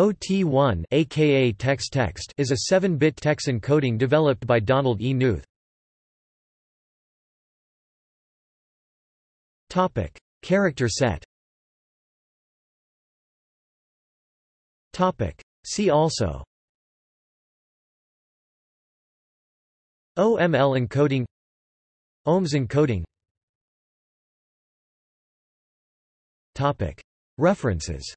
OT1 aka TeX-text is a 7-bit TeX encoding developed by Donald E. Knuth. Topic: Character set. Topic: See also. OML encoding OMS encoding Topic: References